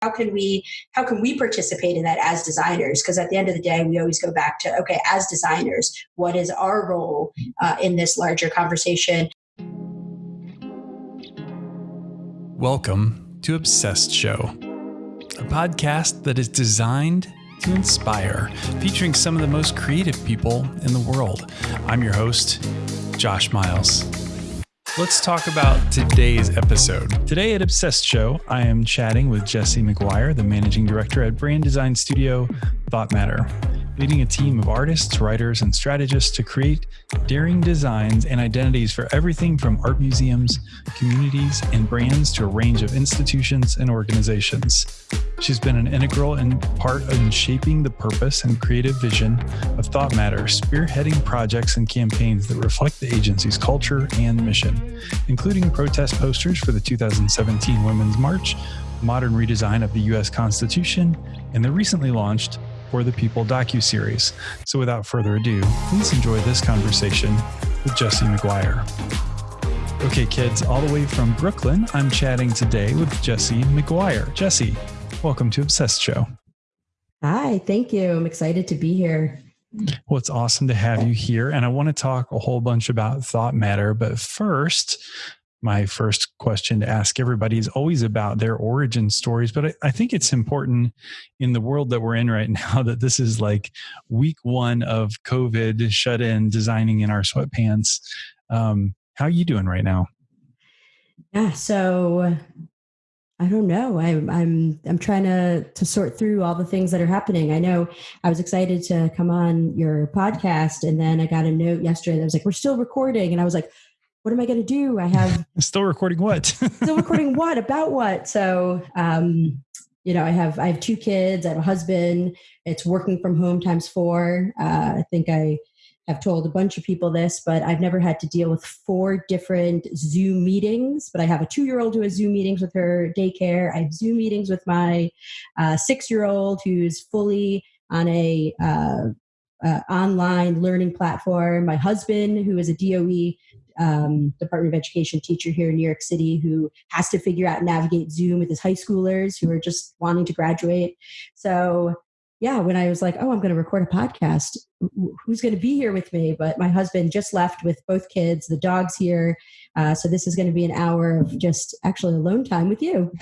how can we how can we participate in that as designers? Because at the end of the day we always go back to okay as designers what is our role uh, in this larger conversation? Welcome to obsessed show a podcast that is designed to inspire featuring some of the most creative people in the world. I'm your host josh miles Let's talk about today's episode. Today at Obsessed Show, I am chatting with Jesse McGuire, the managing director at brand design studio Thought Matter leading a team of artists, writers, and strategists to create daring designs and identities for everything from art museums, communities, and brands to a range of institutions and organizations. She's been an integral and part in shaping the purpose and creative vision of Thought Matter, spearheading projects and campaigns that reflect the agency's culture and mission, including protest posters for the 2017 Women's March, modern redesign of the U.S. Constitution, and the recently launched for the People docu-series. So without further ado, please enjoy this conversation with Jesse McGuire. Okay, kids, all the way from Brooklyn, I'm chatting today with Jesse McGuire. Jesse, welcome to Obsessed Show. Hi, thank you. I'm excited to be here. Well, it's awesome to have you here. And I want to talk a whole bunch about thought matter. But first, my first question to ask everybody is always about their origin stories. But I, I, think it's important in the world that we're in right now that this is like week one of COVID shut in, designing in our sweatpants. Um, how are you doing right now? Yeah, so I don't know. I'm I'm I'm trying to to sort through all the things that are happening. I know I was excited to come on your podcast, and then I got a note yesterday that was like, "We're still recording," and I was like, what am I going to do? I have still recording what? still recording what about what? So, um, you know, I have I have two kids. I have a husband. It's working from home times four. Uh, I think I have told a bunch of people this, but I've never had to deal with four different Zoom meetings. But I have a two year old who has Zoom meetings with her daycare. I have Zoom meetings with my uh, six year old who's fully on a uh, uh, online learning platform. My husband, who is a DOE um, Department of Education teacher here in New York City who has to figure out navigate Zoom with his high schoolers who are just wanting to graduate. So yeah, when I was like, oh, I'm going to record a podcast, who's going to be here with me? But my husband just left with both kids, the dog's here. Uh, so this is going to be an hour of just actually alone time with you.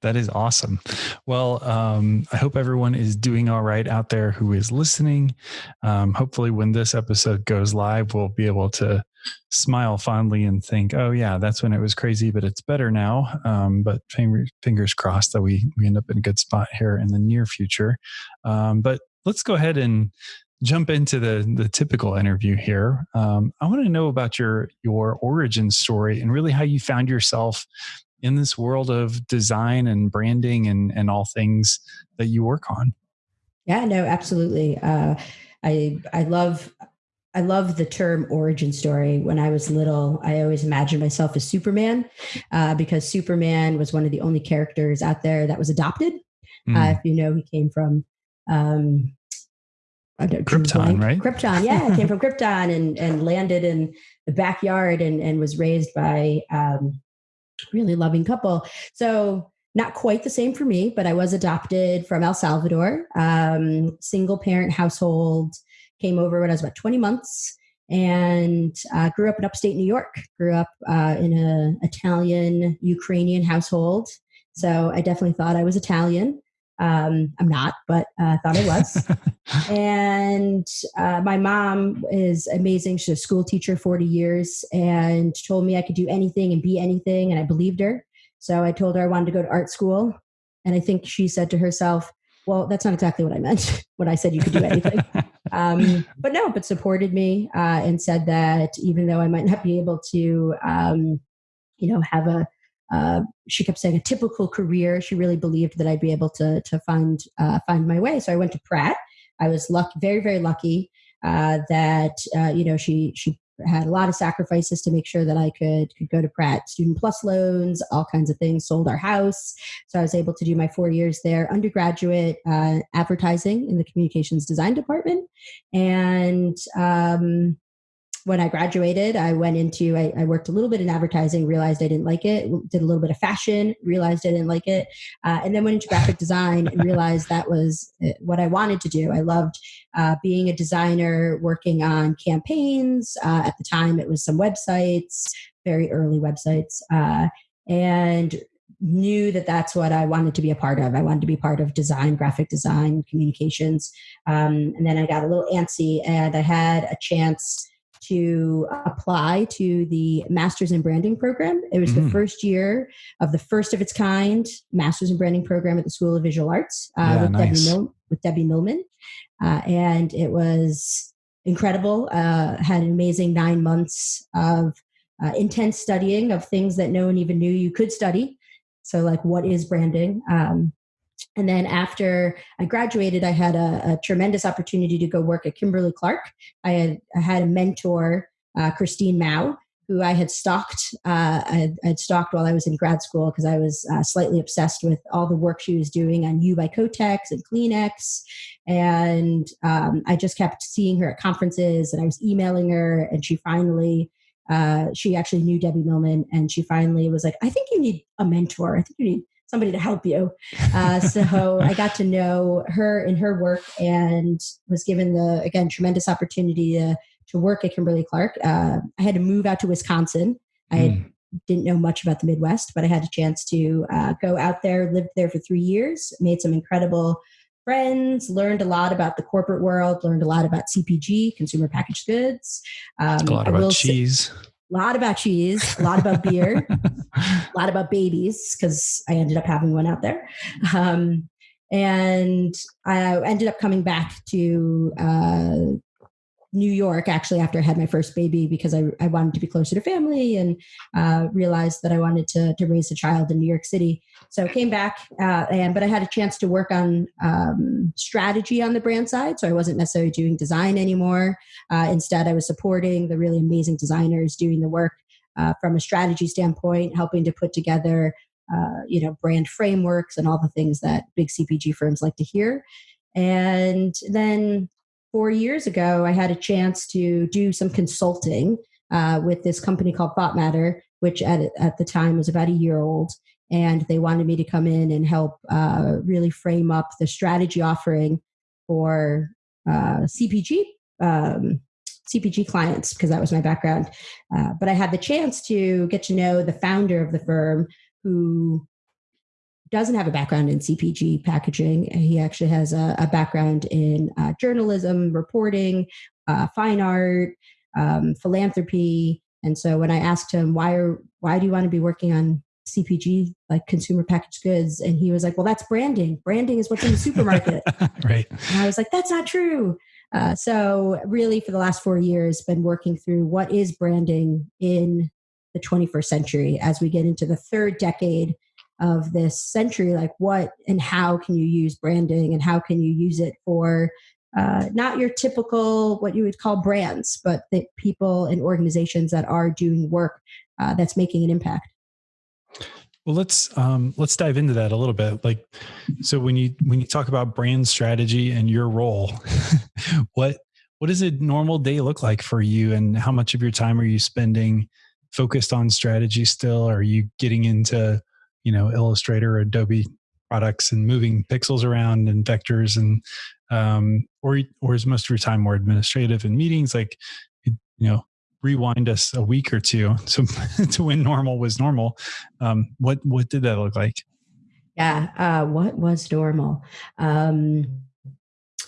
that is awesome. Well, um, I hope everyone is doing all right out there who is listening. Um, hopefully, when this episode goes live, we'll be able to smile fondly and think, "Oh yeah, that's when it was crazy, but it's better now." Um, but fingers crossed that we we end up in a good spot here in the near future. Um, but let's go ahead and jump into the the typical interview here. Um, I want to know about your your origin story and really how you found yourself in this world of design and branding and and all things that you work on. Yeah, no, absolutely. Uh, I I love I love the term origin story. When I was little, I always imagined myself as Superman uh, because Superman was one of the only characters out there that was adopted. Mm. Uh, if you know, he came from um, Krypton, right? Krypton, yeah, came from Krypton and and landed in the backyard and and was raised by um, really loving couple. So not quite the same for me, but I was adopted from El Salvador, um, single parent household came over when I was about 20 months and uh, grew up in upstate New York. Grew up uh, in an Italian Ukrainian household, so I definitely thought I was Italian. Um, I'm not, but I uh, thought I was. and uh, my mom is amazing. She's a school teacher, 40 years, and told me I could do anything and be anything, and I believed her. So I told her I wanted to go to art school, and I think she said to herself, "Well, that's not exactly what I meant when I said you could do anything." um, but no, but supported me uh, and said that even though I might not be able to, um, you know, have a, uh, she kept saying a typical career. She really believed that I'd be able to to find uh, find my way. So I went to Pratt. I was lucky, very very lucky uh, that uh, you know she she had a lot of sacrifices to make sure that I could could go to Pratt. Student plus loans, all kinds of things. Sold our house, so I was able to do my four years there. Undergraduate uh, advertising in the communications design department, and um, when I graduated, I went into, I, I, worked a little bit in advertising, realized I didn't like it, did a little bit of fashion, realized I didn't like it, uh, and then went into graphic design and realized that was uh, what I wanted to do. I loved uh, being a designer, working on campaigns. Uh, at the time, it was some websites, very early websites, uh, and knew that that's what I wanted to be a part of. I wanted to be part of design, graphic design, communications. Um, and then I got a little antsy and I had a chance to apply to the Masters in Branding program. It was mm. the first year of the first of its kind Masters in Branding program at the School of Visual Arts uh, yeah, with, nice. Debbie Mil- with Debbie Millman. Uh, and it was incredible. Uh, had an amazing nine months of uh, intense studying of things that no one even knew you could study. So, like, what is branding? Um, and then after I graduated, I had a, a, tremendous opportunity to go work at Kimberly Clark. I had I had a mentor, uh, Christine Mau, who I had stalked. Uh, I had stalked while I was in grad school because I was uh, slightly obsessed with all the work she was doing on U by Kotex and Kleenex, and um, I just kept seeing her at conferences, and I was emailing her, and she finally uh, she actually knew Debbie Millman, and she finally was like, "I think you need a mentor. I think you need somebody to help you." Uh, so I got to know her in her work, and was given the again tremendous opportunity to to work at Kimberly Clark. Uh, I had to move out to Wisconsin. I mm. didn't know much about the Midwest, but I had a chance to uh, go out there, lived there for three years, made some incredible friends, learned a lot about the corporate world, learned a lot about CPG, consumer packaged goods. Um, a lot about cheese. A lot about cheese, a lot about beer, a lot about babies, because I ended up having one out there. Um, and I ended up coming back to uh, New York actually after I had my first baby because I, I wanted to be closer to family and uh, realized that I wanted to, to raise a child in New York City. So I came back uh, and but I had a chance to work on um, strategy on the brand side. So I wasn't necessarily doing design anymore. Uh, instead, I was supporting the really amazing designers doing the work uh, from a strategy standpoint, helping to put together uh, you know brand frameworks and all the things that big CPG firms like to hear. And then four years ago, I had a chance to do some consulting uh, with this company called Thought Matter, which at, at the time was about a year old. And they wanted me to come in and help uh, really frame up the strategy offering for uh, CPG um, CPG clients because that was my background. Uh, but I had the chance to get to know the founder of the firm, who doesn't have a background in CPG packaging. He actually has a, a background in uh, journalism, reporting, uh, fine art, um, philanthropy. And so when I asked him, why are why do you want to be working on CPG like consumer packaged goods? And he was like, well, that's branding. Branding is what's in the supermarket. right. And I was like, that's not true. Uh, so really, for the last four years, been working through what is branding in the 21st century as we get into the third decade of this century like what and how can you use branding and how can you use it for uh, not your typical what you would call brands but the people and organizations that are doing work uh, that's making an impact? Well let's um, let's dive into that a little bit. Like so when you when you talk about brand strategy and your role what what does a normal day look like for you and how much of your time are you spending focused on strategy still? Are you getting into you know illustrator adobe products and moving pixels around and vectors and um, or or is most of your time more administrative and meetings like you know rewind us a week or two to to when normal was normal. Um, what what did that look like? Yeah uh, what was normal? Um,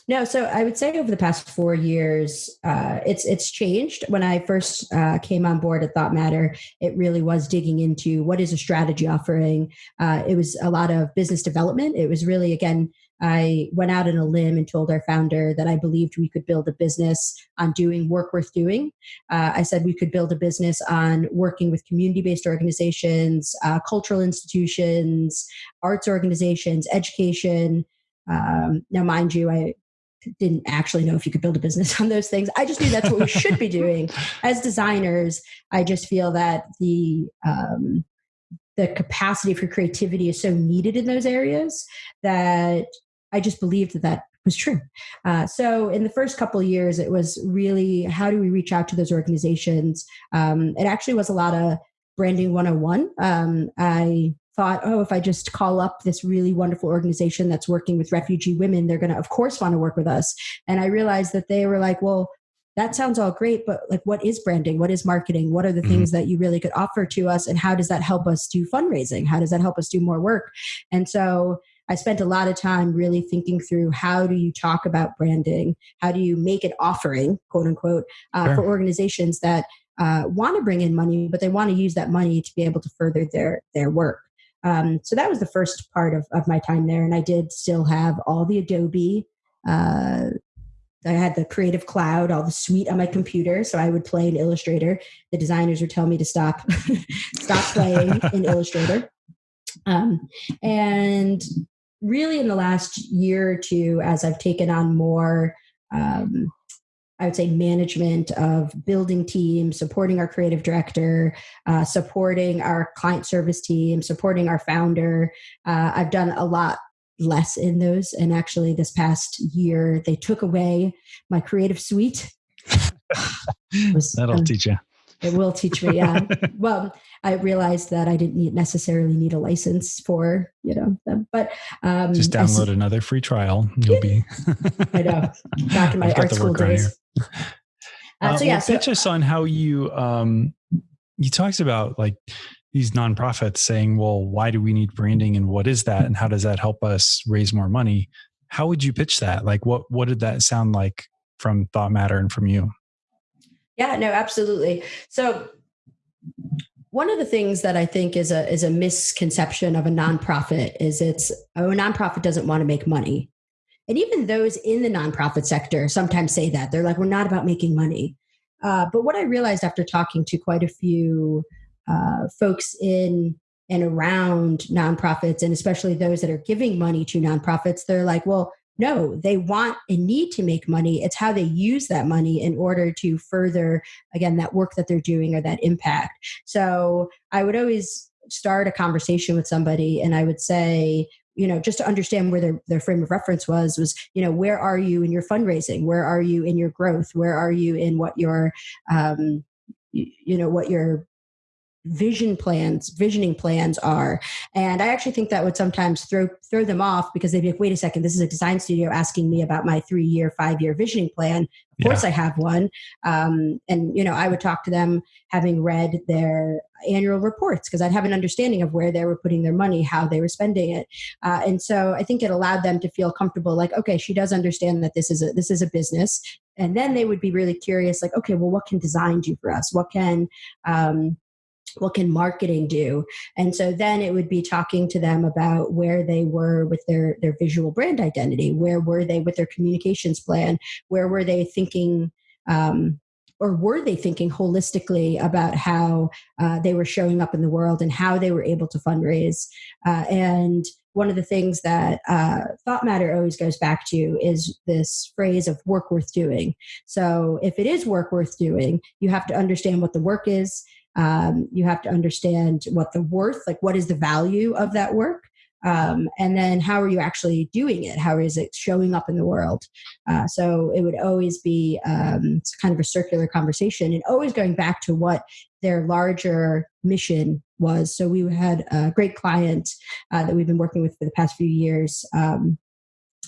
no, so I would say over the past four years, uh, it's it's changed. When I first uh, came on board at Thought Matter, it really was digging into what is a strategy offering. Uh, it was a lot of business development. It was really again, I went out on a limb and told our founder that I believed we could build a business on doing work worth doing. Uh, I said we could build a business on working with community based organizations, uh, cultural institutions, arts organizations, education. Um, now, mind you, I didn't actually know if you could build a business on those things. I just knew that's what we should be doing as designers. I just feel that the um, the capacity for creativity is so needed in those areas that I just believed that that was true. Uh, so in the first couple years, it was really how do we reach out to those organizations? Um, it actually was a lot of branding 101. Um, I thought, oh, if I just call up this really wonderful organization that's working with refugee women, they're going to, of course, want to work with us. And I realized that they were like, well, that sounds all great, but like, what is branding? What is marketing? What are the mm-hmm. things that you really could offer to us? And how does that help us do fundraising? How does that help us do more work? And so I spent a lot of time really thinking through how do you talk about branding? How do you make it offering, quote unquote, uh, sure. for organizations that uh, want to bring in money, but they want to use that money to be able to further their their work. Um, so that was the first part of, of my time there, and I did still have all the Adobe. Uh, I had the Creative Cloud, all the suite on my computer, so I would play in Illustrator. The designers would tell me to stop, stop playing in Illustrator. Um, and really, in the last year or two, as I've taken on more um, I would say management of building teams, supporting our creative director, uh, supporting our client service team, supporting our founder. Uh, I've done a lot less in those. And actually, this past year, they took away my creative suite. was, That'll um, teach you. It will teach me, yeah. well, I realized that I didn't need, necessarily need a license for, you know, them. But um, just download another free trial. You'll be. I know. Back in my art school days. Uh, so yeah, well, so, pitch us on how you um, you talked about like these nonprofits saying, "Well, why do we need branding, and what is that, and how does that help us raise more money?" How would you pitch that? Like, what what did that sound like from Thought Matter and from you? Yeah, no, absolutely. So one of the things that I think is a is a misconception of a nonprofit is it's oh, a nonprofit doesn't want to make money. And even those in the nonprofit sector sometimes say that. They're like, we're not about making money. Uh, but what I realized after talking to quite a few uh, folks in and around nonprofits, and especially those that are giving money to nonprofits, they're like, well, no, they want and need to make money. It's how they use that money in order to further, again, that work that they're doing or that impact. So I would always start a conversation with somebody and I would say, you know just to understand where their, their frame of reference was was you know where are you in your fundraising where are you in your growth where are you in what your um, you, you know what your vision plans visioning plans are. And i actually think that would sometimes throw throw them off because they'd be like wait a second this is a design studio asking me about my three year five year visioning plan. Of course yeah. i have one. Um, and you know i would talk to them having read their annual reports because i'd have an understanding of where they were putting their money how they were spending it. Uh, and so i think it allowed them to feel comfortable like okay she does understand that this is a this is a business. And then they would be really curious like okay well what can design do for us? What can um, what can marketing do? And so then it would be talking to them about where they were with their their visual brand identity. Where were they with their communications plan? Where were they thinking um, or were they thinking holistically about how uh, they were showing up in the world and how they were able to fundraise? Uh, and one of the things that uh, thought matter always goes back to is this phrase of work worth doing. So if it is work worth doing you have to understand what the work is um, you have to understand what the worth, like what is the value of that work. Um, and then how are you actually doing it? How is it showing up in the world? Uh, so it would always be um, kind of a circular conversation and always going back to what their larger mission was. So we had a great client uh, that we've been working with for the past few years. Um,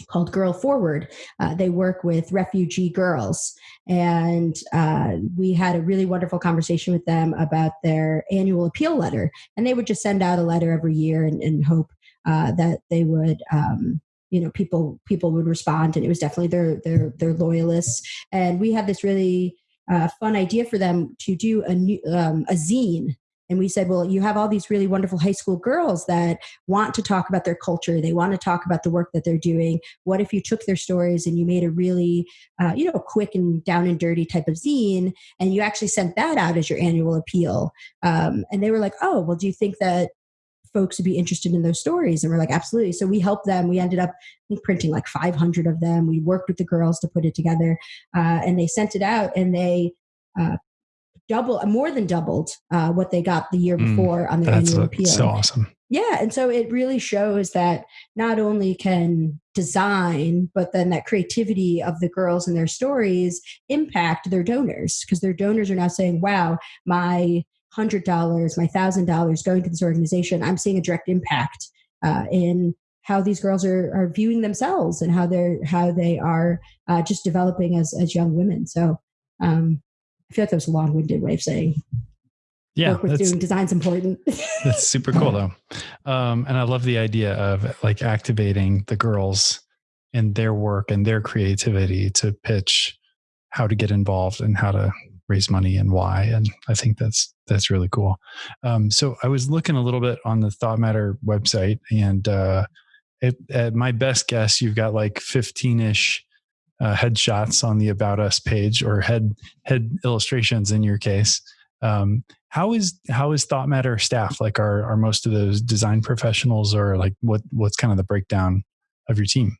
called Girl Forward. Uh, they work with refugee girls. And uh, we had a really wonderful conversation with them about their annual appeal letter. And they would just send out a letter every year and, and hope uh, that they would. Um, you know, people people would respond, and it was definitely their their their loyalists. And we had this really uh, fun idea for them to do a new um, a zine and we said, well, you have all these really wonderful high school girls that want to talk about their culture. They want to talk about the work that they're doing. What if you took their stories and you made a really, uh, you know, quick and down and dirty type of zine and you actually sent that out as your annual appeal? Um, and they were like, oh, well, do you think that folks would be interested in those stories and we're like absolutely so we helped them we ended up printing like 500 of them we worked with the girls to put it together uh, and they sent it out and they uh, double, more than doubled uh, what they got the year mm, before mm, on their annual appeal. So awesome. yeah and so it really shows that not only can design but then that creativity of the girls and their stories impact their donors because their donors are now saying wow my hundred dollars my thousand dollars going to this organization i'm seeing a direct impact uh, in how these girls are, are viewing themselves and how they're how they are uh, just developing as as young women so um, i feel like that was a long-winded way of saying yeah work with doing design's important. That's super cool though. Um, and i love the idea of like activating the girls and their work and their creativity to pitch how to get involved and how to raise money and why and i think that's that's really cool. Um, so i was looking a little bit on the thought matter website and uh, it, at my best guess you've got like 15ish uh, headshots on the about us page or head head illustrations in your case. Um, how is how is thought matter staff? Like are are most of those design professionals or like what what's kind of the breakdown of your team?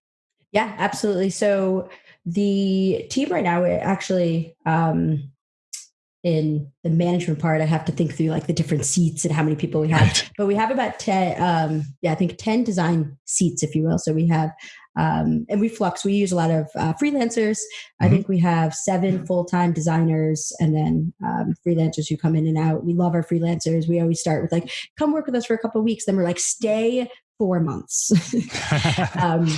Yeah absolutely. So the team right now actually um in the management part i have to think through like the different seats and how many people we have. Right. but we have about 10 um yeah i think 10 design seats if you will. So we have um, and we flux we use a lot of uh, freelancers. Mm-hmm. i think we have seven full-time designers and then um, freelancers who come in and out. We love our freelancers. We always start with like come work with us for a couple weeks. Then we're like stay four months. Um,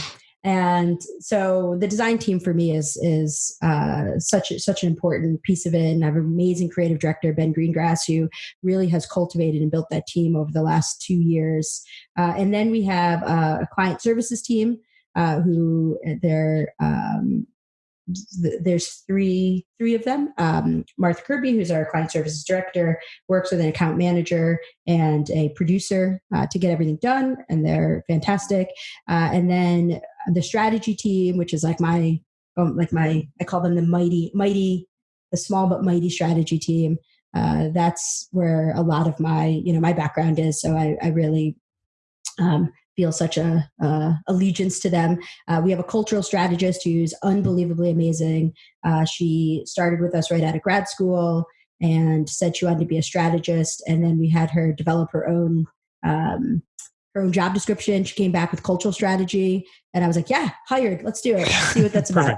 and so the design team for me is is uh, such such an important piece of it. And i have an amazing creative director ben greengrass who really has cultivated and built that team over the last two years. Uh, and then we have a client services team uh, who they're um, there's three three of them. Um, Martha Kirby, who's our client services director, works with an account manager and a producer uh, to get everything done, and they're fantastic. Uh, and then the strategy team, which is like my um, like my I call them the mighty mighty the small but mighty strategy team. Uh, that's where a lot of my you know my background is. So I, I really um, feel such a uh, allegiance to them. Uh, we have a cultural strategist who's unbelievably amazing. Uh, she started with us right out of grad school and said she wanted to be a strategist, and then we had her develop her own. Um, her own job description. She came back with cultural strategy, and I was like, "Yeah, hired. Let's do it. Let's see what that's about."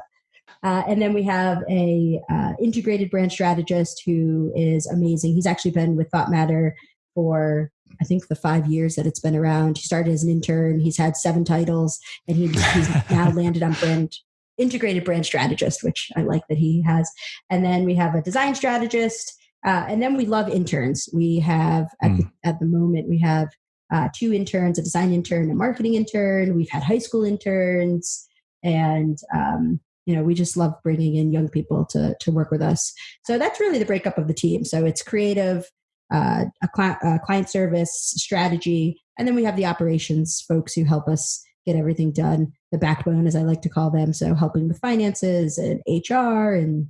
Uh, and then we have a uh, integrated brand strategist who is amazing. He's actually been with Thought Matter for I think the five years that it's been around. He started as an intern. He's had seven titles, and he, he's now landed on brand integrated brand strategist, which I like that he has. And then we have a design strategist, uh, and then we love interns. We have at, mm. the, at the moment we have uh, two interns: a design intern, a marketing intern. We've had high school interns, and um, you know we just love bringing in young people to to work with us. So that's really the breakup of the team. So it's creative uh, a, cl- a client service strategy, and then we have the operations folks who help us get everything done. The backbone, as I like to call them, so helping with finances and HR and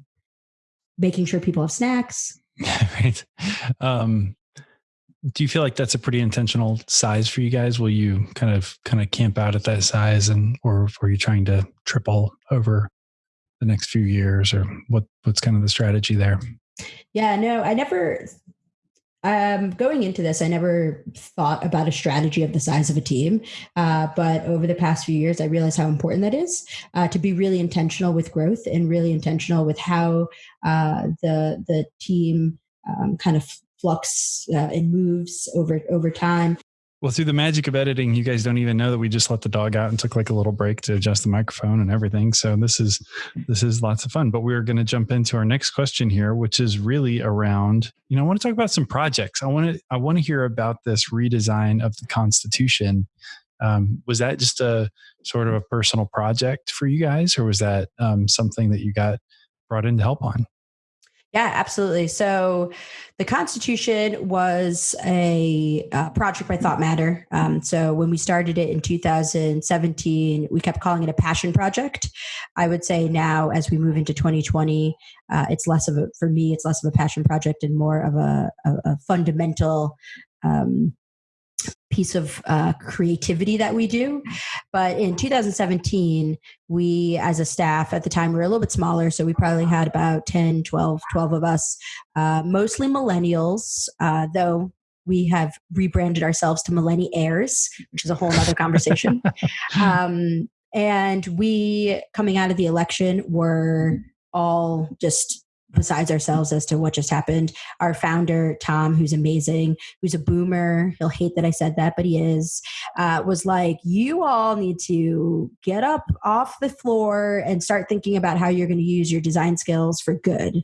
making sure people have snacks. right. Um, do you feel like that's a pretty intentional size for you guys? Will you kind of kind of camp out at that size, and or, or are you trying to triple over the next few years, or what? What's kind of the strategy there? Yeah, no, I never um, going into this, I never thought about a strategy of the size of a team. Uh, but over the past few years, I realized how important that is uh, to be really intentional with growth and really intentional with how uh, the the team um, kind of flux uh, and moves over over time. Well, through the magic of editing, you guys don't even know that we just let the dog out and took like a little break to adjust the microphone and everything. So this is this is lots of fun. But we're going to jump into our next question here, which is really around. You know, I want to talk about some projects. I want to I want to hear about this redesign of the Constitution. Um, was that just a sort of a personal project for you guys, or was that um, something that you got brought in to help on? Yeah, absolutely. So the Constitution was a uh, project by Thought Matter. Um, so when we started it in 2017, we kept calling it a passion project. I would say now, as we move into 2020, uh, it's less of a, for me, it's less of a passion project and more of a, a, a fundamental um, piece of uh, creativity that we do. But in 2017, we, as a staff at the time, we were a little bit smaller. So we probably had about 10, 12, 12 of us, uh, mostly millennials, uh, though we have rebranded ourselves to Millennial Heirs, which is a whole other conversation. um, and we, coming out of the election, were all just besides ourselves as to what just happened. Our founder, Tom, who's amazing, who's a boomer, he'll hate that I said that, but he is, uh, was like, you all need to get up off the floor and start thinking about how you're going to use your design skills for good.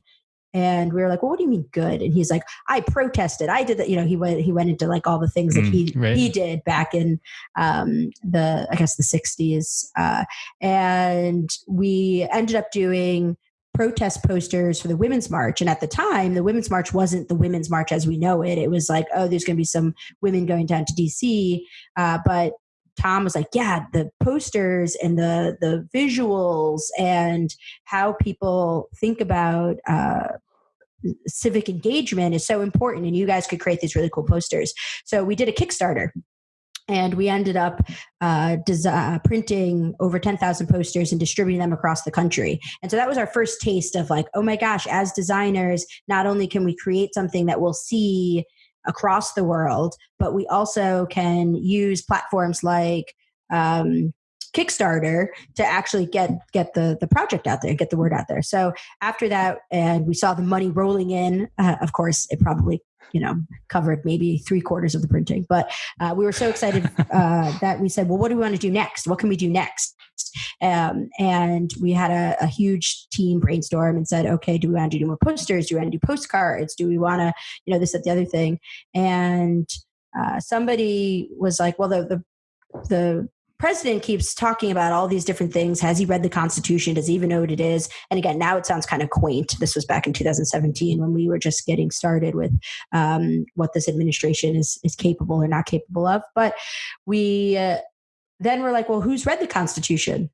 And we were like, well, what do you mean good? And he's like, I protested. I did that. You know, he went, he went into like all the things that he, mm, right. he did back in um, the, I guess the sixties. Uh, and we ended up doing protest posters for the Women's March. And at the time, the Women's March wasn't the Women's March as we know it. It was like, oh, there's going to be some women going down to DC. Uh, but Tom was like, yeah, the posters and the the visuals and how people think about uh, civic engagement is so important, and you guys could create these really cool posters. So we did a Kickstarter and we ended up uh, uh, printing over 10,000 posters and distributing them across the country. And so that was our first taste of like, oh my gosh, as designers, not only can we create something that we'll see across the world, but we also can use platforms like um, Kickstarter to actually get get the the project out there, get the word out there. So after that, and we saw the money rolling in. Uh, of course, it probably you know covered maybe three quarters of the printing. But uh, we were so excited uh, that we said well what do we want to do next? What can we do next? Um, and we had a, a, huge team brainstorm and said okay do we want to do more posters? Do we want to do postcards? Do we want to you know this at the other thing? And uh, somebody was like well the, the the president keeps talking about all these different things. Has he read the Constitution? Does he even know what it is? And again, now it sounds kind of quaint. This was back in 2017 when we were just getting started with um, what this administration is is capable or not capable of. But we uh, then we're like, well, who's read the Constitution?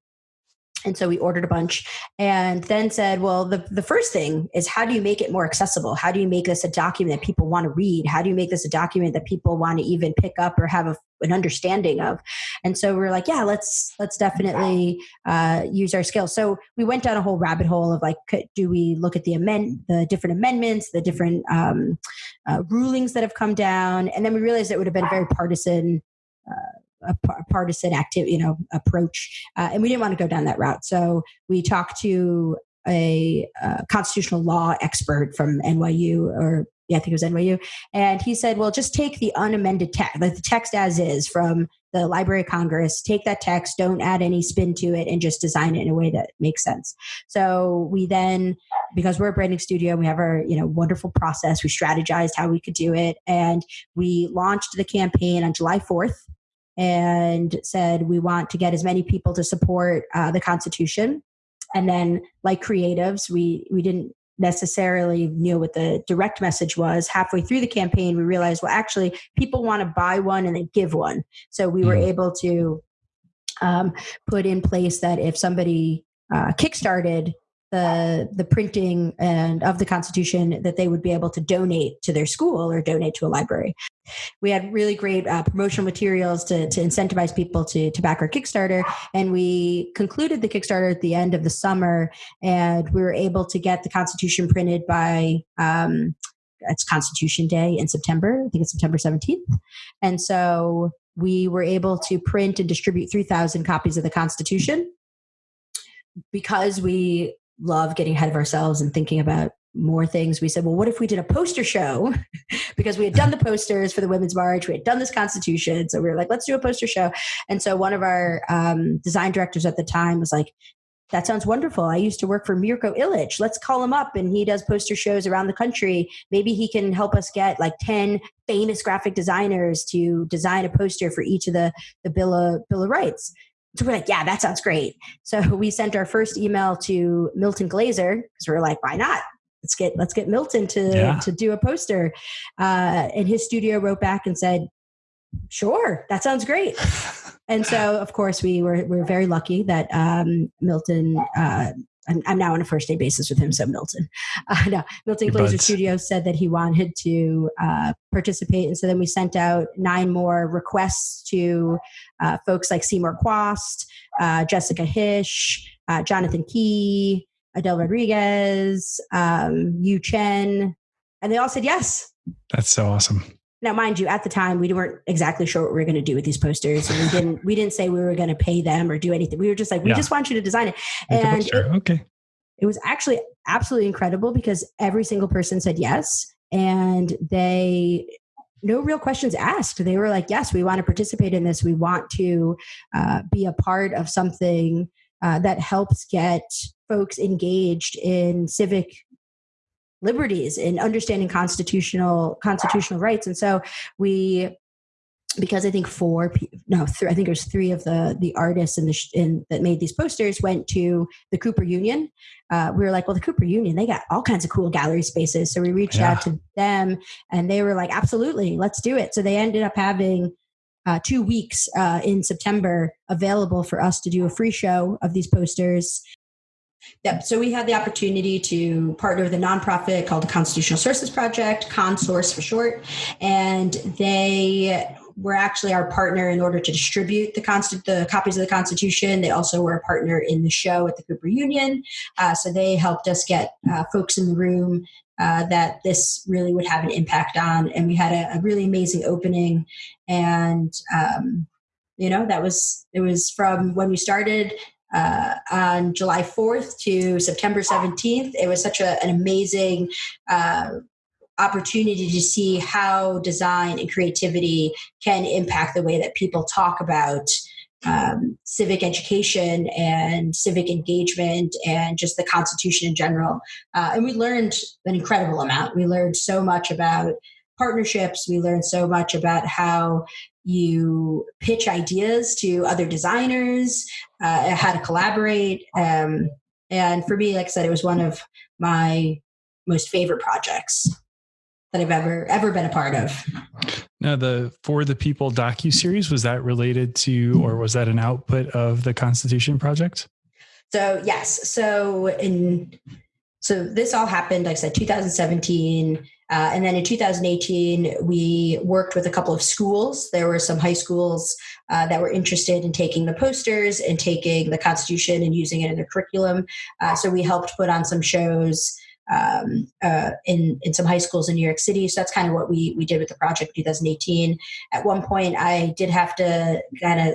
And so we ordered a bunch and then said, well, the, the first thing is how do you make it more accessible? How do you make this a document that people want to read? How do you make this a document that people want to even pick up or have a, an understanding of? And so we are like, yeah, let's, let's definitely uh, use our skills. So we went down a whole rabbit hole of like, could, do we look at the amend, the different amendments, the different um, uh, rulings that have come down? And then we realized it would have been a very partisan uh, a, partisan active, you know, approach, uh, and we didn't want to go down that route. So we talked to a, a constitutional law expert from NYU, or yeah, I think it was NYU, and he said, "Well, just take the unamended text, like the text as is from the Library of Congress. Take that text, don't add any spin to it, and just design it in a way that makes sense." So we then, because we're a branding studio, we have our you know wonderful process. We strategized how we could do it, and we launched the campaign on July fourth and said we want to get as many people to support uh, the Constitution. And then, like creatives, we we didn't necessarily knew what the direct message was. Halfway through the campaign, we realized, well, actually, people want to buy one and then give one. So we were mm. able to um, put in place that if somebody uh, kickstarted the the printing and of the Constitution that they would be able to donate to their school or donate to a library. We had really great uh, promotional materials to, to incentivize people to, to back our Kickstarter. And we concluded the Kickstarter at the end of the summer, and we were able to get the Constitution printed by um, it's Constitution Day in September. I think it's September 17th. And so we were able to print and distribute 3,000 copies of the Constitution because we love getting ahead of ourselves and thinking about more things. We said, well, what if we did a poster show? because we had done the posters for the Women's March, we had done this Constitution. So we were like, let's do a poster show. And so one of our um, design directors at the time was like, that sounds wonderful. I used to work for Mirko Ilic. Let's call him up and he does poster shows around the country. Maybe he can help us get like 10 famous graphic designers to design a poster for each of the, the Bill of, Bill of Rights. So we're like, yeah, that sounds great. So we sent our first email to Milton Glaser because we are like, why not? let's get let's get Milton to yeah. to do a poster. Uh, and his studio wrote back and said, "Sure, that sounds great." and so, of course, we were we were very lucky that um, Milton. Uh, I'm, I'm, now on a first day basis with him, so Milton. Uh, no, Milton Your Glaser Studios said that he wanted to uh, participate, and so then we sent out nine more requests to uh, folks like Seymour Chwast, uh, Jessica Hische, uh, Jonathan Key, Edel Rodriguez, um, Yu Chen, and they all said yes. That's so awesome. Now mind you at the time we weren't exactly sure what we were going to do with these posters and we didn't we didn't say we were going to pay them or do anything. We were just like we yeah. just want you to design it. And it, okay. it was actually absolutely incredible because every single person said yes and they no real questions asked. They were like yes we want to participate in this. We want to uh, be a part of something uh, that helps get folks engaged in civic liberties and understanding constitutional constitutional rights and so we because I think four, no, th- I think it was three of the the artists in the sh- in, that made these posters went to the Cooper Union. Uh, we were like, well, the Cooper Union, they got all kinds of cool gallery spaces, so we reached yeah. out to them, and they were like, absolutely, let's do it. So they ended up having uh, two weeks uh, in September available for us to do a free show of these posters. Yep. So we had the opportunity to partner with a nonprofit called the Constitutional Sources Project, ConSource for short, and they were actually our partner in order to distribute the, const- the copies of the Constitution. They also were a partner in the show at the Cooper Union, uh, so they helped us get uh, folks in the room uh, that this really would have an impact on. And we had a, a really amazing opening, and um, you know that was it was from when we started uh, on July 4th to September 17th. It was such a, an amazing uh, opportunity to see how design and creativity can impact the way that people talk about um, civic education and civic engagement and just the Constitution in general. Uh, and we learned an incredible amount. We learned so much about partnerships, we learned so much about how you pitch ideas to other designers, uh, how to collaborate. Um, and for me, like I said, it was one of my most favorite projects that I've ever ever been a part of. Now, the For the People docu series was that related to, or was that an output of the Constitution Project? So yes, so in so this all happened, like I said, 2017. Uh, and then in 2018, we worked with a couple of schools. There were some high schools uh, that were interested in taking the posters and taking the Constitution and using it in their curriculum. Uh, so we helped put on some shows um, uh, in in some high schools in New York City. So that's kind of what we we did with the project 2018. At one point, I did have to kind of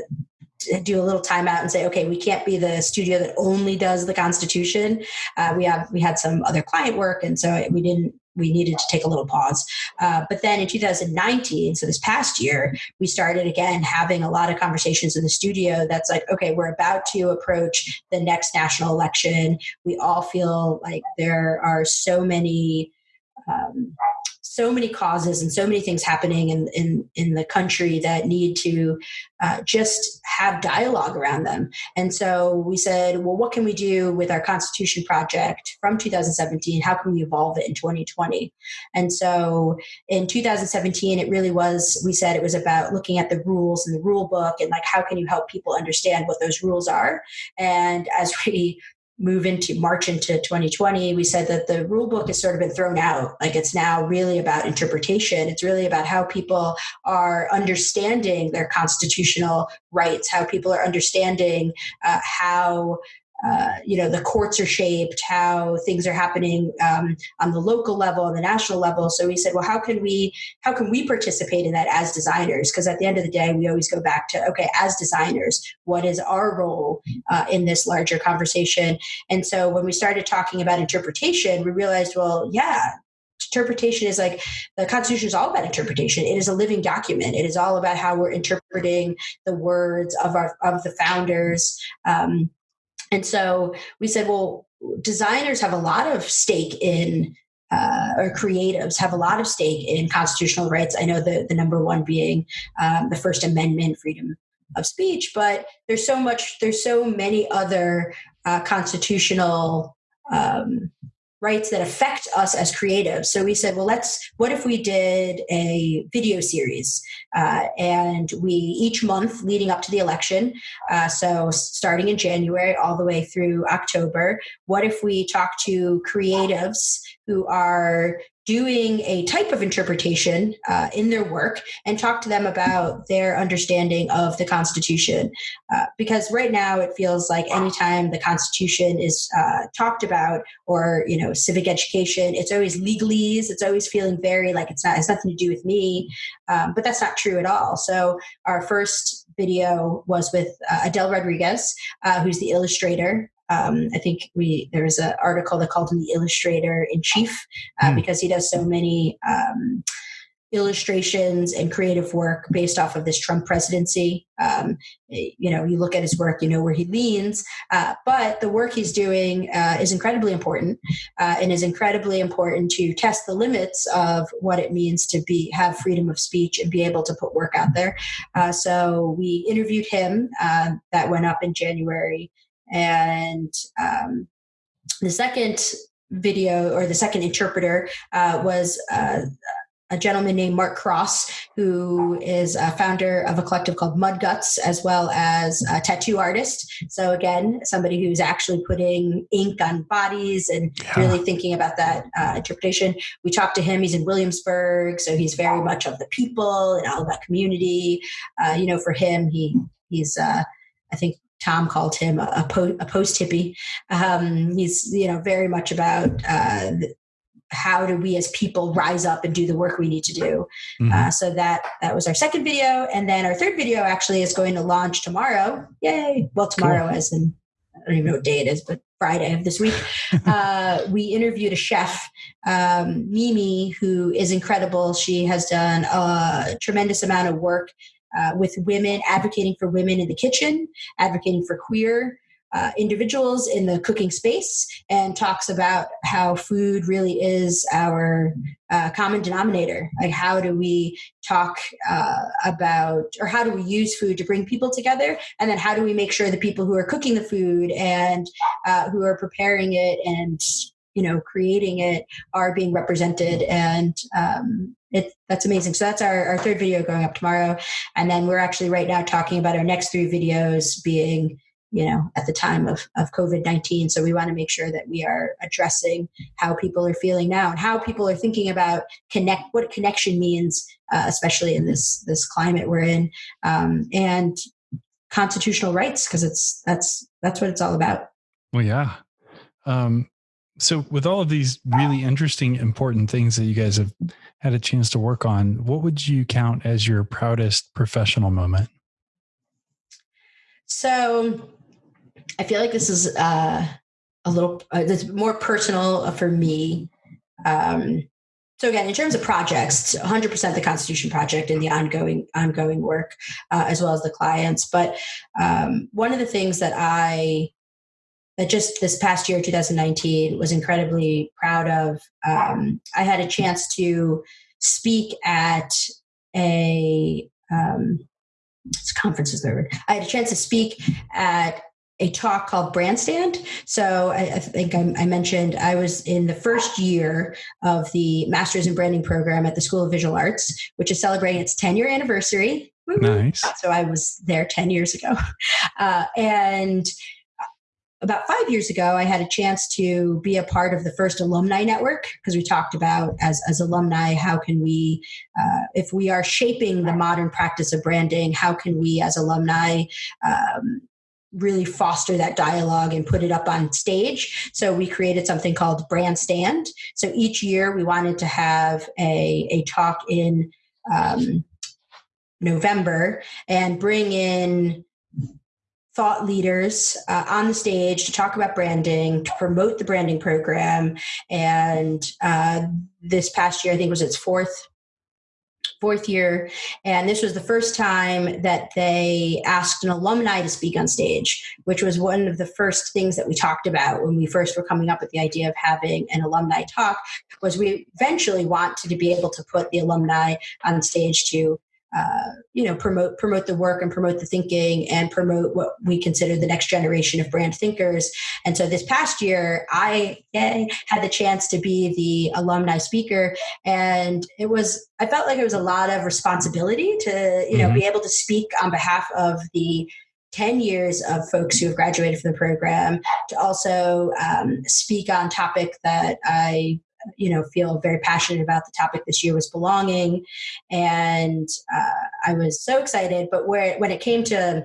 do a little timeout and say, okay, we can't be the studio that only does the Constitution. Uh, we have we had some other client work, and so we didn't we needed to take a little pause. Uh, but then in 2019, so this past year, we started again having a lot of conversations in the studio. That's like, okay, we're about to approach the next national election. We all feel like there are so many. Um, so many causes and so many things happening in in, in the country that need to uh, just have dialogue around them. And so we said, well, what can we do with our Constitution project from 2017? How can we evolve it in 2020? And so in 2017, it really was. We said it was about looking at the rules and the rule book and like how can you help people understand what those rules are. And as we move into March into 2020, we said that the rule book has sort of been thrown out. Like it's now really about interpretation. It's really about how people are understanding their constitutional rights, how people are understanding uh, how uh, you know the courts are shaped how things are happening um, on the local level and the national level. So we said well how can we how can we participate in that as designers? Because at the end of the day we always go back to okay as designers what is our role uh, in this larger conversation? And so when we started talking about interpretation we realized well yeah interpretation is like the constitution is all about interpretation. It is a living document. It is all about how we're interpreting the words of our of the founders. Um, and so we said, well, designers have a lot of stake in uh, or creatives have a lot of stake in constitutional rights. I know the, the number one being um, the First Amendment, freedom of speech, but there's so much, there's so many other uh, constitutional um, rights that affect us as creatives. So we said, well, let's, what if we did a video series? Uh, and we, each month leading up to the election, uh, so starting in January all the way through October, what if we talk to creatives who are doing a type of interpretation uh, in their work and talk to them about their understanding of the Constitution. Uh, because right now it feels like anytime the Constitution is uh, talked about or, you know, civic education, it's always legalese. It's always feeling very like it's not, it's nothing to do with me. Um, but that's not true at all. So our first video was with uh, Edel Rodriguez, uh, who's the illustrator um, I think we there was an article that called him the illustrator in chief uh, mm. because he does so many um, illustrations and creative work based off of this Trump presidency. Um, you know, you look at his work, you know where he leans, uh, but the work he's doing uh, is incredibly important uh, and is incredibly important to test the limits of what it means to be have freedom of speech and be able to put work out there. Uh, so we interviewed him. Uh, that went up in January and um, the second video or the second interpreter uh, was uh, a gentleman named Mark Cross, who is a founder of a collective called Mud Guts, as well as a tattoo artist. So, again, somebody who's actually putting ink on bodies and yeah. really thinking about that uh, interpretation. We talked to him. He's in Williamsburg, so he's very much of the people and all about community. Uh, you know, for him, he he's uh, I think Tom called him a, po- a post hippie. Um, he's you know very much about uh, how do we as people rise up and do the work we need to do. Mm-hmm. Uh, so that that was our second video, and then our third video actually is going to launch tomorrow. Yay! Well, tomorrow cool. as in I don't even know what day it is, but Friday of this week. uh, we interviewed a chef, um, Mimi, who is incredible. She has done a tremendous amount of work uh, with women, advocating for women in the kitchen, advocating for queer uh, individuals in the cooking space, and talks about how food really is our uh, common denominator. Like, how do we talk uh, about, or how do we use food to bring people together? And then, how do we make sure the people who are cooking the food and uh, who are preparing it and you know creating it are being represented and um, it, that's amazing. So that's our, our third video going up tomorrow. And then we're actually right now talking about our next three videos being, you know, at the time of, of COVID 19. So we want to make sure that we are addressing how people are feeling now and how people are thinking about connect, what connection means, uh, especially in this, this climate we're in. Um, and constitutional rights, because it's, that's, that's what it's all about. Well, yeah. Um, so with all of these really interesting important things that you guys have had a chance to work on what would you count as your proudest professional moment? So i feel like this is uh, a little uh, more personal for me. Um, so again in terms of projects 100% the constitution project and the ongoing ongoing work uh, as well as the clients. But um, one of the things that i that just this past year, 2019, was incredibly proud of. Um, I had a chance to speak at a um, conference is the word. I had a chance to speak at a talk called Brandstand. So I, I think I, I, mentioned I was in the first year of the Masters in Branding program at the School of Visual Arts, which is celebrating its 10 year anniversary. Nice. So I was there 10 years ago. Uh, and about five years ago, I had a chance to be a part of the first alumni network because we talked about as, as alumni, how can we, uh, if we are shaping the modern practice of branding, how can we as alumni um, really foster that dialogue and put it up on stage. So we created something called Brandstand. So each year we wanted to have a, a talk in um, November and bring in thought leaders uh, on the stage to talk about branding, to promote the branding program. And uh, this past year, I think was its fourth fourth year and this was the first time that they asked an alumni to speak on stage which was one of the first things that we talked about when we first were coming up with the idea of having an alumni talk was we eventually wanted to be able to put the alumni on stage to uh, you know promote promote the work and promote the thinking and promote what we consider the next generation of brand thinkers and so this past year i had the chance to be the alumni speaker and it was i felt like it was a lot of responsibility to you know mm-hmm. be able to speak on behalf of the 10 years of folks who have graduated from the program to also um, speak on topic that I you know, feel very passionate about the topic this year was belonging, and uh, I was so excited. But where when it came to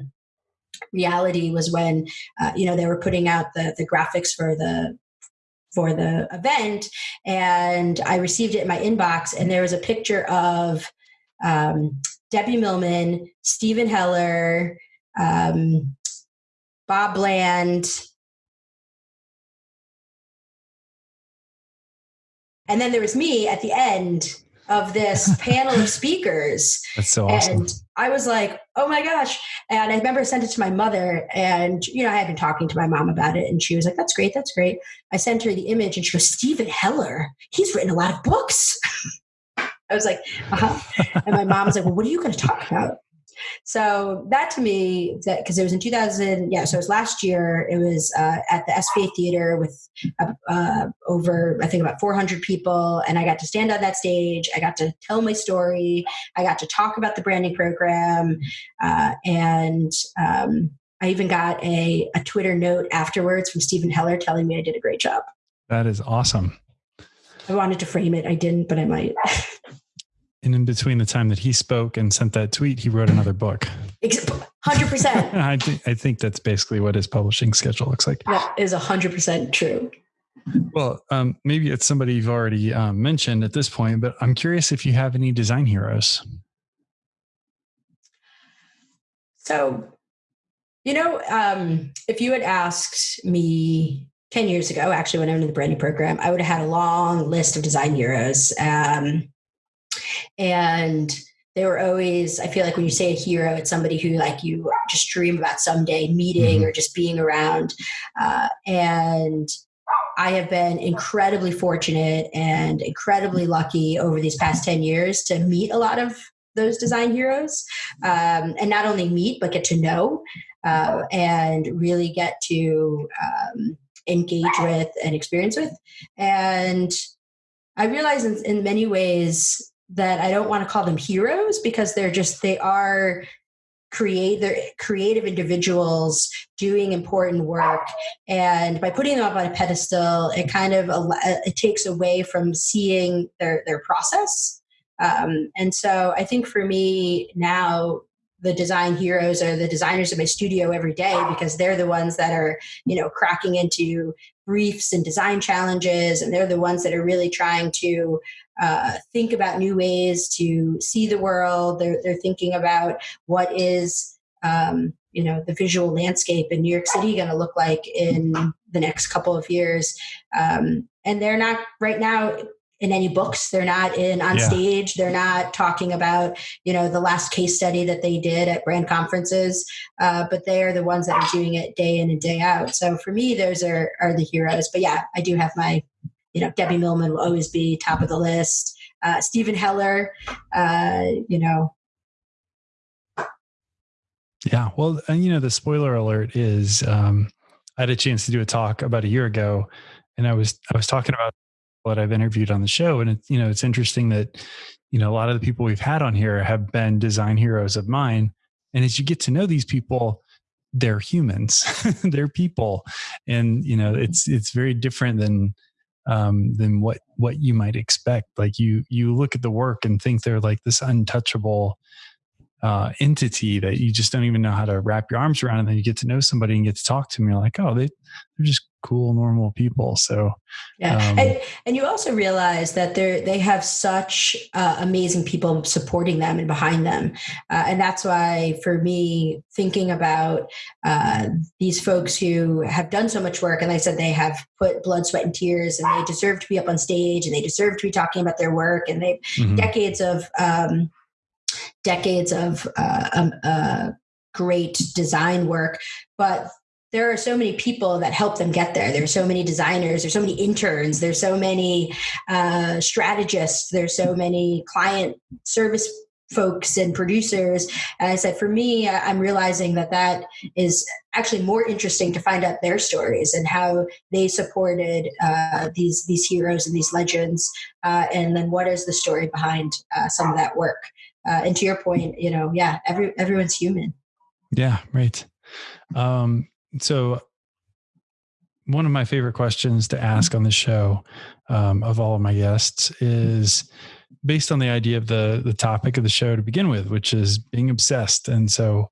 reality was when uh, you know they were putting out the the graphics for the for the event. And i received it in my inbox. And there was a picture of um, debbie millman steven heller um, bob bland and then there was me at the end of this panel of speakers. That's so awesome. And I was like, oh my gosh. And I remember I sent it to my mother and, you know, I had been talking to my mom about it and she was like, that's great. That's great. I sent her the image and she goes, Steven Heller, he's written a lot of books. I was like, uh-huh. and my mom was like, well, what are you going to talk about? So that to me, because it was in 2000, yeah, so it was last year. It was uh, at the SVA Theater with uh, uh, over, I think, about 400 people, and I got to stand on that stage. I got to tell my story. I got to talk about the branding program, uh, and um, I even got a, a Twitter note afterwards from Steven Heller telling me I did a great job. That is awesome. I wanted to frame it. I didn't, but I might. And in between the time that he spoke and sent that tweet, he wrote another book. Hundred percent. I think I think that's basically what his publishing schedule looks like. That is hundred percent true. Well, um, maybe it's somebody you've already um, mentioned at this point, but I'm curious if you have any design heroes. So, you know, um, if you had asked me 10 years ago, actually, when I went in the branding program, I would have had a long list of design heroes. Um, and they were always i feel like when you say a hero it's somebody who like you just dream about someday meeting mm-hmm. or just being around uh, and i have been incredibly fortunate and incredibly lucky over these past 10 years to meet a lot of those design heroes um, and not only meet but get to know uh, and really get to um, engage with and experience with and i realize in, in many ways that I don't want to call them heroes because they're just they are create creative individuals doing important work. And by putting them up on a pedestal it kind of it takes away from seeing their their process. Um, and so i think for me now the design heroes are the designers in my studio every day because they're the ones that are you know cracking into briefs and design challenges and they're the ones that are really trying to uh, think about new ways to see the world. They're, they're thinking about what is, um, you know, the visual landscape in New York City going to look like in the next couple of years. Um, and they're not right now in any books. They're not in on yeah. stage. They're not talking about, you know, the last case study that they did at brand conferences. Uh, but they are the ones that are doing it day in and day out. So for me, those are are the heroes. But yeah, I do have my you know, Debbie Millman will always be top of the list. Uh, Steven Heller, uh, you know. Yeah, well, and you know, the spoiler alert is um, I had a chance to do a talk about a year ago, and I was I was talking about what I've interviewed on the show, and it's you know it's interesting that you know a lot of the people we've had on here have been design heroes of mine, and as you get to know these people, they're humans, they're people, and you know it's it's very different than um, than what what you might expect. Like you you look at the work and think they're like this untouchable uh, entity that you just don't even know how to wrap your arms around. And then you get to know somebody and get to talk to them. You're like, oh, they they're just cool, normal people. So yeah, um, and and you also realize that they they have such uh, amazing people supporting them and behind them, uh, and that's why for me thinking about uh, these folks who have done so much work, and like I said they have put blood, sweat, and tears, and they deserve to be up on stage, and they deserve to be talking about their work, and they mm-hmm. decades of um, decades of uh, um, uh, great design work, but there are so many people that help them get there. There's so many designers, there's so many interns, there's so many uh, strategists, there's so many client service folks and producers. And I said, for me, I'm realizing that that is actually more interesting to find out their stories and how they supported uh, these these heroes and these legends, uh, and then what is the story behind uh, some of that work. Uh, and to your point, you know, yeah, every everyone's human. Yeah, right. Um, so one of my favorite questions to ask on the show um, of all of my guests is based on the idea of the the topic of the show to begin with, which is being obsessed. And so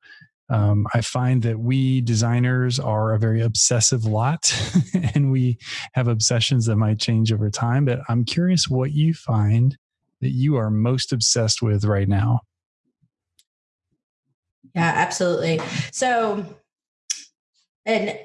um, I find that we designers are a very obsessive lot, and we have obsessions that might change over time. But I'm curious what you find that you are most obsessed with right now. Yeah, absolutely. So, and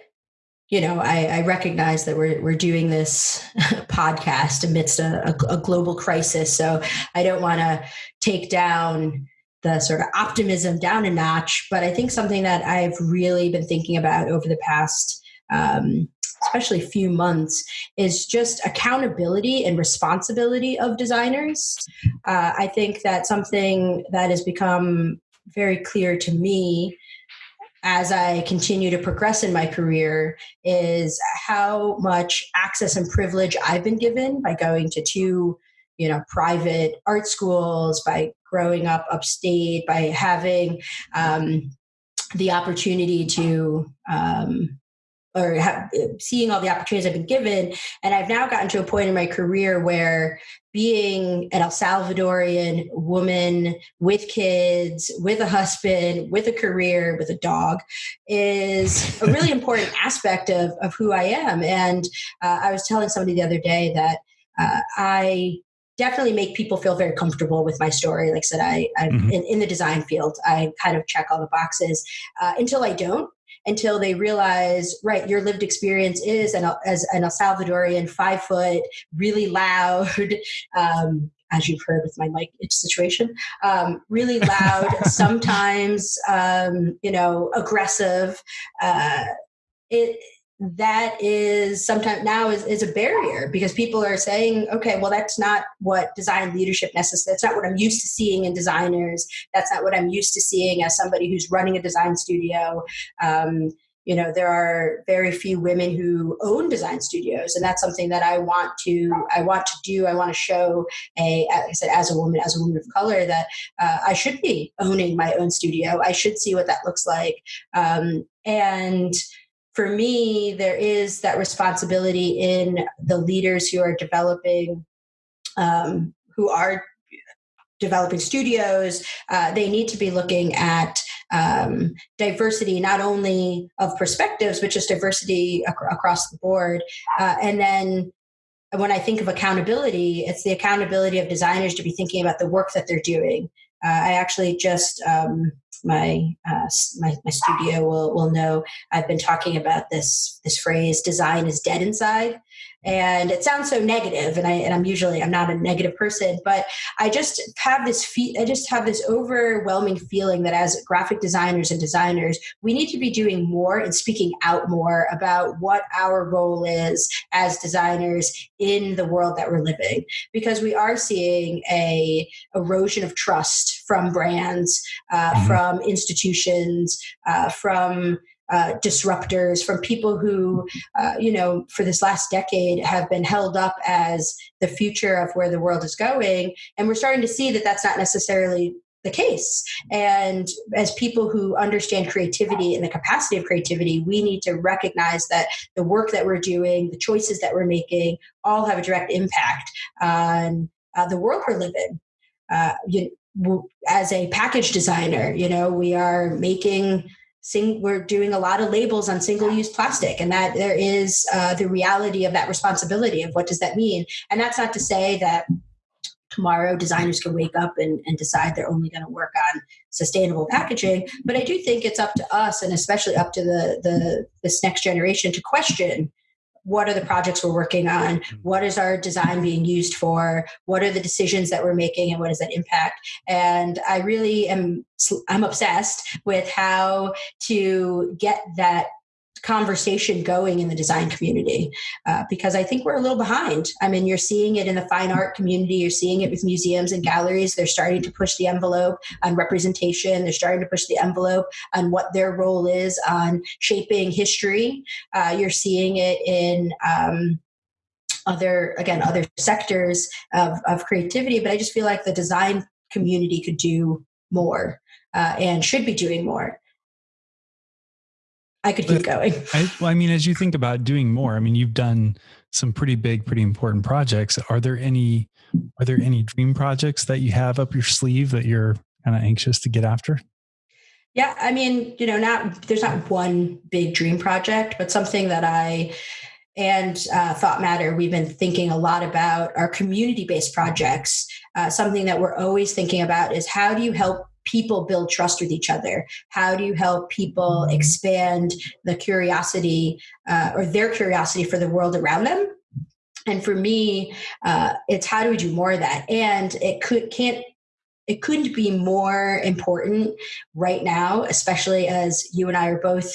you know, I, I, recognize that we're we're doing this podcast amidst a, a, a global crisis, so I don't want to take down the sort of optimism down a notch. But I think something that I've really been thinking about over the past, um, especially few months, is just accountability and responsibility of designers. Uh, I think that something that has become very clear to me as I continue to progress in my career is how much access and privilege I've been given by going to two, you know, private art schools, by growing up upstate, by having um, the opportunity to um, or have, seeing all the opportunities I've been given. And I've now gotten to a point in my career where being an El Salvadorian woman with kids, with a husband, with a career, with a dog is a really important aspect of, of who I am. And uh, I was telling somebody the other day that uh, I definitely make people feel very comfortable with my story. Like I said, I, I'm mm-hmm. in, in, the design field. I kind of check all the boxes uh, until I don't until they realize, right, your lived experience is an, as an El Salvadorian, five foot, really loud, um, as you've heard with my mic situation, um, really loud, sometimes, um, you know, aggressive. Uh, it, that is sometimes now is, is a barrier because people are saying okay well that's not what design leadership necessarily that's not what i'm used to seeing in designers. That's not what i'm used to seeing as somebody who's running a design studio. Um, you know there are very few women who own design studios and that's something that i want to i want to do. I want to show a i said as a woman as a woman of color that uh, i should be owning my own studio. I should see what that looks like. Um, and for me, there is that responsibility in the leaders who are developing, um, who are developing studios. Uh, they need to be looking at um, diversity, not only of perspectives, but just diversity ac- across the board. Uh, and then when I think of accountability, it's the accountability of designers to be thinking about the work that they're doing. Uh, I actually just um, my, uh, my my studio will will know. I've been talking about this this phrase design is dead inside and it sounds so negative and I and I'm usually I'm not a negative person but I just have this fe- I just have this overwhelming feeling that as graphic designers and designers we need to be doing more and speaking out more about what our role is as designers in the world that we're living because we are seeing a erosion of trust from brands uh, mm-hmm. from institutions uh, from uh, disruptors, from people who, uh, you know, for this last decade have been held up as the future of where the world is going. And we're starting to see that that's not necessarily the case. And as people who understand creativity and the capacity of creativity, we need to recognize that the work that we're doing, the choices that we're making, all have a direct impact on uh, the world we're living. Uh, you, as a package designer, you know, we are making sing, we're doing a lot of labels on single use plastic and that there is uh, the reality of that responsibility of what does that mean? And that's not to say that tomorrow designers can wake up and, and decide they're only going to work on sustainable packaging but i do think it's up to us and especially up to the, the this next generation to question what are the projects we're working on? Mm-hmm. what is our design being used for? What are the decisions that we're making and what is that impact? And i really am i'm obsessed with how to get that conversation going in the design community uh, because I think we're a little behind. I mean, you're seeing it in the fine art community, you're seeing it with museums and galleries. They're starting to push the envelope on representation, they're starting to push the envelope on what their role is on shaping history. Uh, you're seeing it in um, other, again, other sectors of, of creativity, but I just feel like the design community could do more uh, and should be doing more. I could keep going. I, well, I mean, as you think about doing more, I mean, you've done some pretty big, pretty important projects. Are there any are there any dream projects that you have up your sleeve that you're kind of anxious to get after? Yeah, I mean, you know, not there's not one big dream project, but something that I and uh, Thought Matter, we've been thinking a lot about our community based projects. Uh, something that we're always thinking about is how do you help people build trust with each other? How do you help people expand the curiosity uh, or their curiosity for the world around them? And for me, uh, it's how do we do more of that? And it could can't it couldn't be more important right now, especially as you and I are both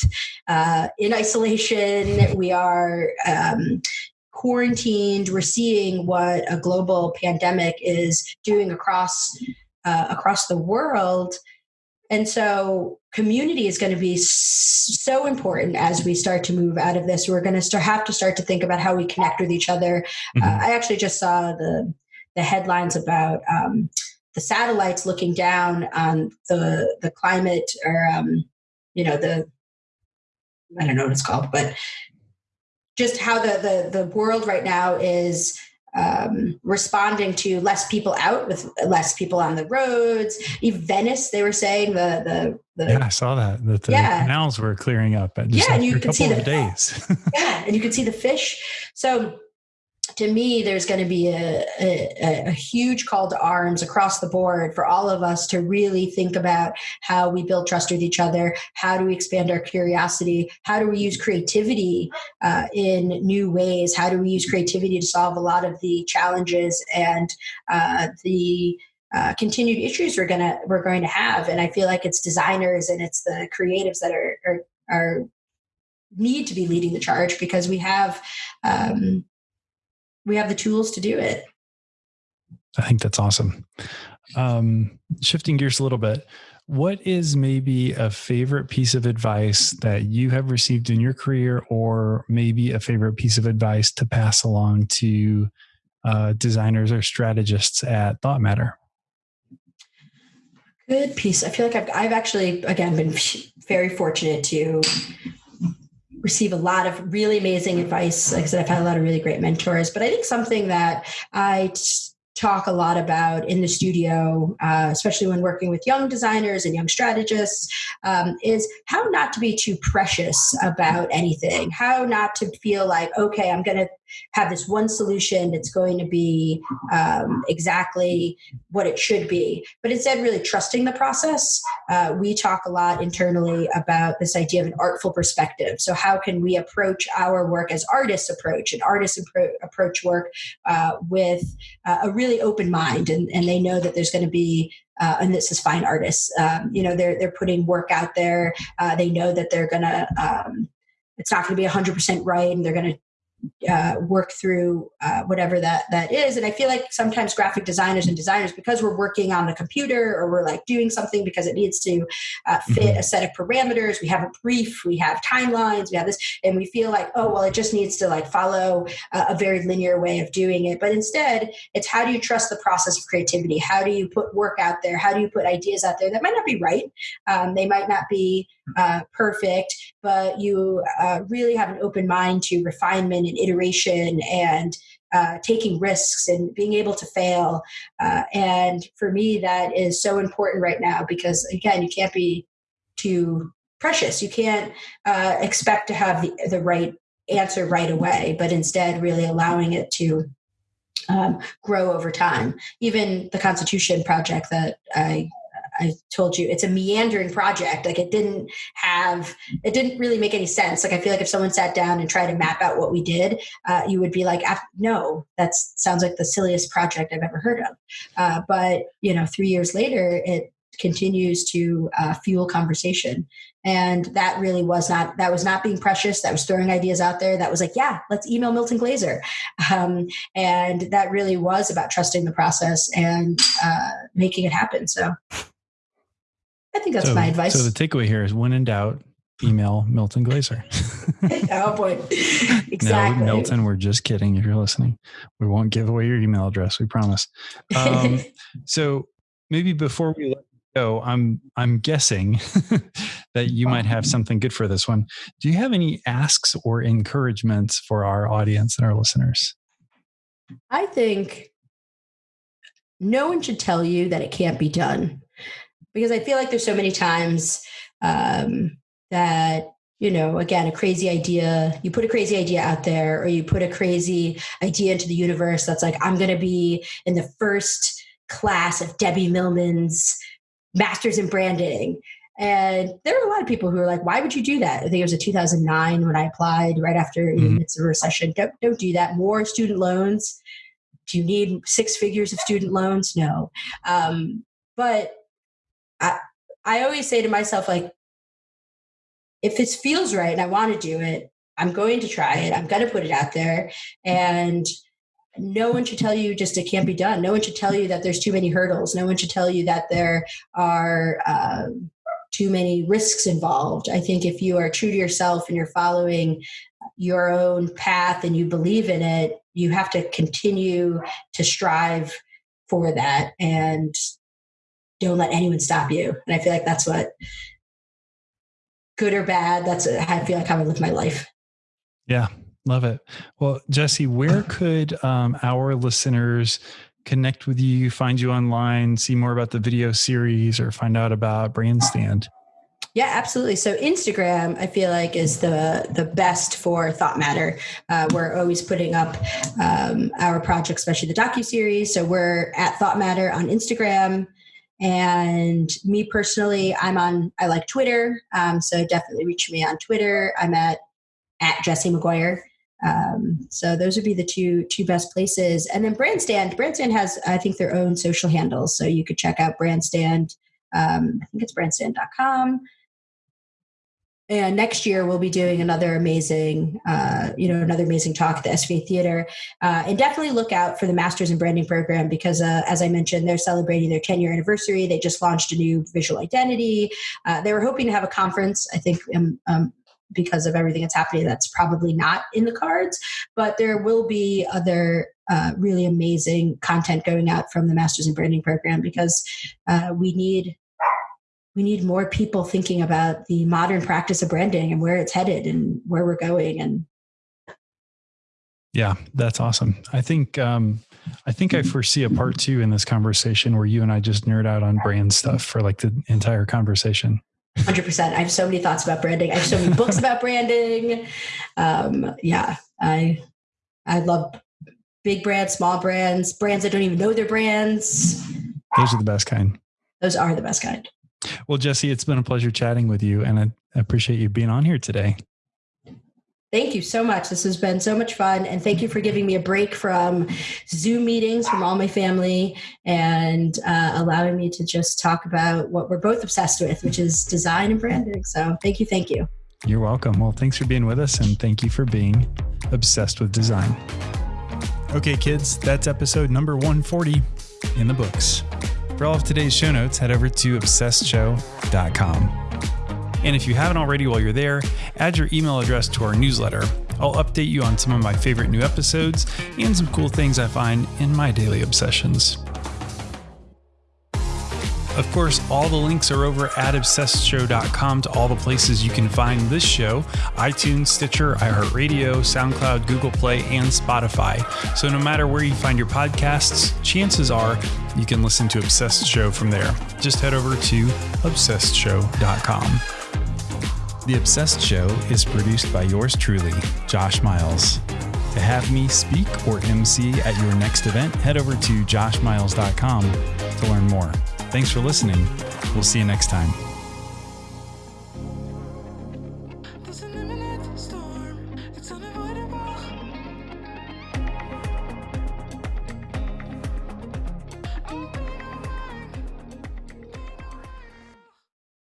uh, in isolation. We are um, quarantined. We're seeing what a global pandemic is doing across uh, across the world. And so, community is going to be so important as we start to move out of this. We're going to start, have to start to think about how we connect with each other. Mm-hmm. Uh, I actually just saw the the headlines about um, the satellites looking down on the the climate, or um, you know the I don't know what it's called, but just how the the the world right now is um, responding to less people out with less people on the roads. Even Venice, they were saying the the, the yeah, I saw that that the yeah. canals were clearing up. yeah, and you can see the days. yeah, and you can see the fish. So to me, there's going to be a, a, a, huge call to arms across the board for all of us to really think about how we build trust with each other. How do we expand our curiosity? How do we use creativity uh, in new ways? How do we use creativity to solve a lot of the challenges and uh, the uh, continued issues we're gonna we're going to have? And I feel like it's designers and it's the creatives that are are, are need to be leading the charge because we have um, we have the tools to do it. I think that's awesome. Um, shifting gears a little bit, what is maybe a favorite piece of advice that you have received in your career, or maybe a favorite piece of advice to pass along to uh, designers or strategists at Thought Matter? Good piece. I feel like I've, I've actually, again, been very fortunate to receive a lot of really amazing advice. Like I said, I've had a lot of really great mentors, but I think something that I talk a lot about in the studio, uh, especially when working with young designers and young strategists, um, is how not to be too precious about anything, how not to feel like, okay, I'm going to have this one solution that's going to be um, exactly what it should be, but instead really trusting the process. Uh, we talk a lot internally about this idea of an artful perspective. So, how can we approach our work as artists approach, and artists appro- approach work uh, with uh, a really open mind, and, and they know that there's going to be uh, and this is fine artists. Um, you know, they're they're putting work out there. Uh, they know that they're gonna. Um, it's not going to be 100% right, and they're going to uh, work through uh, whatever that that is. And i feel like sometimes graphic designers and designers because we're working on the computer or we're like doing something because it needs to uh, fit mm-hmm. a set of parameters we have a brief we have timelines we have this and we feel like oh well it just needs to like follow a, a very linear way of doing it. But instead it's how do you trust the process of creativity? How do you put work out there? How do you put ideas out there that might not be right? Um, they might not be uh, perfect but you uh, really have an open mind to refinement and iteration and uh, taking risks and being able to fail. Uh, and for me, that is so important right now because, again, you can't be too precious. You can't uh, expect to have the, the right answer right away, but instead, really allowing it to um, grow over time. Even the Constitution project that I I told you it's a meandering project. Like it didn't have, it didn't really make any sense. Like I feel like if someone sat down and tried to map out what we did, uh, you would be like, no, that sounds like the silliest project I've ever heard of. Uh, but you know, three years later, it continues to uh, fuel conversation and that really was not that was not being precious that was throwing ideas out there that was like yeah let's email milton glaser um, and that really was about trusting the process and uh, making it happen so I think that's so, my advice. So the takeaway here is when in doubt, email Milton Glaser. oh boy. Exactly. No, Milton, we're just kidding if you're listening. We won't give away your email address, we promise. Um, so maybe before we let go, I'm I'm guessing that you might have something good for this one. Do you have any asks or encouragements for our audience and our listeners? I think no one should tell you that it can't be done because I feel like there's so many times um, that you know again a crazy idea you put a crazy idea out there or you put a crazy idea into the universe that's like i'm going to be in the first class of debbie millman's masters in branding. And there were a lot of people who were like why would you do that? I think it was a 2009 when i applied right after mm-hmm. it's a recession. Don't, don't do that. More student loans? Do you need six figures of student loans? No. Um, but i always say to myself like if it feels right and I want to do it, I'm going to try it. I'm going to put it out there. And no one should tell you just it can't be done. No one should tell you that there's too many hurdles. No one should tell you that there are um, too many risks involved. I think if you are true to yourself and you're following your own path and you believe in it, you have to continue to strive for that and don't let anyone stop you. And I feel like that's what good or bad. That's I feel like how I live my life. Yeah, love it. Well, Jesse, where could um, our listeners connect with you, find you online, see more about the video series, or find out about Brandstand? Yeah, absolutely. So Instagram, I feel like is the the best for Thought Matter. Uh, we're always putting up um, our projects, especially the docu series. So we're at Thought Matter on Instagram. And me personally, I'm on, I like Twitter. Um, so definitely reach me on Twitter. I'm at, at Jessie McGuire. Um, so those would be the two two best places. And then Brandstand, Brandstand has I think their own social handles, so you could check out Brandstand. Um, I think it's brandstand.com and next year we'll be doing another amazing uh, you know another amazing talk at the sva theater. Uh, and definitely look out for the masters in branding program because uh, as i mentioned they're celebrating their 10 year anniversary. They just launched a new visual identity. Uh, they were hoping to have a conference i think um, um, because of everything that's happening that's probably not in the cards. But there will be other uh, really amazing content going out from the masters in branding program because uh, we need we need more people thinking about the modern practice of branding and where it's headed and where we're going and yeah that's awesome. I think um i think i foresee a part two in this conversation where you and i just nerd out on brand stuff for like the entire conversation. 100% i have so many thoughts about branding. I have so many books about branding. Um yeah i i love big brands small brands brands that don't even know their brands. Those are the best kind. Those are the best kind well, Jesse, it's been a pleasure chatting with you, and I appreciate you being on here today. Thank you so much. This has been so much fun. And thank you for giving me a break from Zoom meetings from all my family and uh, allowing me to just talk about what we're both obsessed with, which is design and branding. So thank you. Thank you. You're welcome. Well, thanks for being with us. And thank you for being obsessed with design. Okay, kids, that's episode number 140 in the books. For all of today's show notes, head over to obsessedshow.com. And if you haven't already while you're there, add your email address to our newsletter. I'll update you on some of my favorite new episodes and some cool things I find in my daily obsessions. Of course, all the links are over at obsessedshow.com to all the places you can find this show iTunes, Stitcher, iHeartRadio, SoundCloud, Google Play, and Spotify. So no matter where you find your podcasts, chances are you can listen to Obsessed Show from there. Just head over to obsessedshow.com. The Obsessed Show is produced by yours truly, Josh Miles. To have me speak or MC at your next event, head over to joshmiles.com to learn more. Thanks for listening. We'll see you next time.